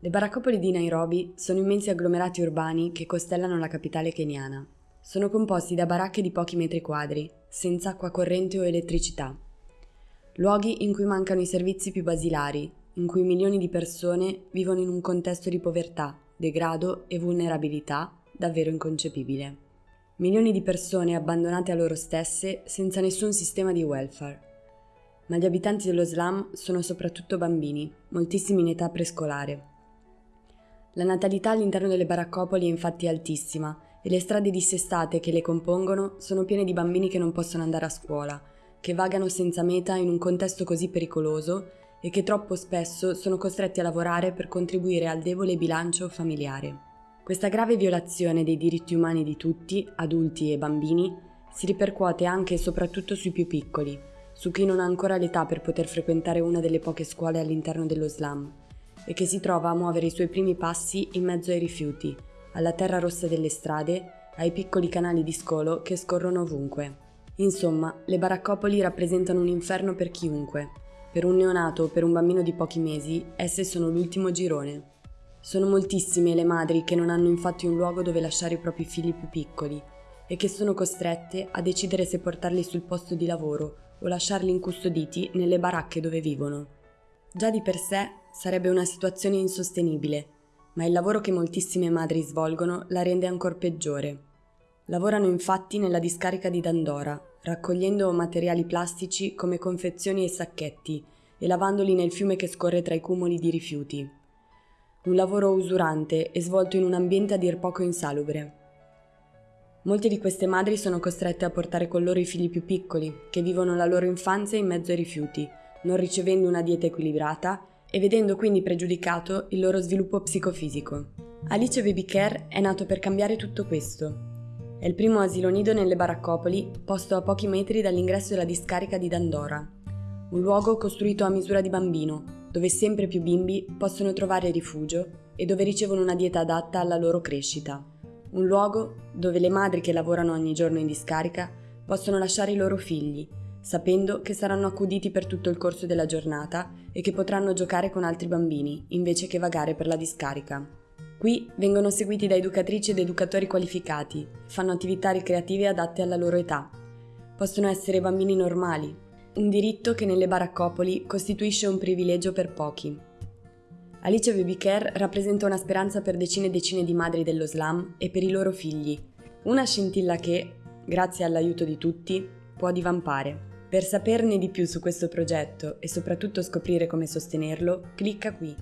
Le baraccopoli di Nairobi sono immensi agglomerati urbani che costellano la capitale keniana. Sono composti da baracche di pochi metri quadri, senza acqua corrente o elettricità. Luoghi in cui mancano i servizi più basilari, in cui milioni di persone vivono in un contesto di povertà, degrado e vulnerabilità davvero inconcepibile. Milioni di persone abbandonate a loro stesse senza nessun sistema di welfare. Ma gli abitanti dello slam sono soprattutto bambini, moltissimi in età prescolare. La natalità all'interno delle baraccopoli è infatti altissima e le strade dissestate che le compongono sono piene di bambini che non possono andare a scuola, che vagano senza meta in un contesto così pericoloso e che troppo spesso sono costretti a lavorare per contribuire al debole bilancio familiare. Questa grave violazione dei diritti umani di tutti, adulti e bambini, si ripercuote anche e soprattutto sui più piccoli, su chi non ha ancora l'età per poter frequentare una delle poche scuole all'interno dello slam e che si trova a muovere i suoi primi passi in mezzo ai rifiuti, alla terra rossa delle strade, ai piccoli canali di scolo che scorrono ovunque. Insomma, le baraccopoli rappresentano un inferno per chiunque. Per un neonato o per un bambino di pochi mesi, esse sono l'ultimo girone. Sono moltissime le madri che non hanno infatti un luogo dove lasciare i propri figli più piccoli e che sono costrette a decidere se portarli sul posto di lavoro o lasciarli incustoditi nelle baracche dove vivono. Già di per sé sarebbe una situazione insostenibile, ma il lavoro che moltissime madri svolgono la rende ancora peggiore. Lavorano infatti nella discarica di Dandora, raccogliendo materiali plastici come confezioni e sacchetti e lavandoli nel fiume che scorre tra i cumuli di rifiuti. Un lavoro usurante e svolto in un ambiente a dir poco insalubre. Molte di queste madri sono costrette a portare con loro i figli più piccoli, che vivono la loro infanzia in mezzo ai rifiuti, non ricevendo una dieta equilibrata e vedendo quindi pregiudicato il loro sviluppo psicofisico. Alice Baby Care è nato per cambiare tutto questo. È il primo asilo nido nelle baraccopoli, posto a pochi metri dall'ingresso della discarica di Dandora. Un luogo costruito a misura di bambino, dove sempre più bimbi possono trovare rifugio e dove ricevono una dieta adatta alla loro crescita. Un luogo dove le madri che lavorano ogni giorno in discarica possono lasciare i loro figli sapendo che saranno accuditi per tutto il corso della giornata e che potranno giocare con altri bambini, invece che vagare per la discarica. Qui vengono seguiti da educatrici ed educatori qualificati, fanno attività ricreative adatte alla loro età. Possono essere bambini normali, un diritto che nelle baraccopoli costituisce un privilegio per pochi. Alice Baby Care rappresenta una speranza per decine e decine di madri dello slam e per i loro figli, una scintilla che, grazie all'aiuto di tutti, può divampare. Per saperne di più su questo progetto e soprattutto scoprire come sostenerlo, clicca qui.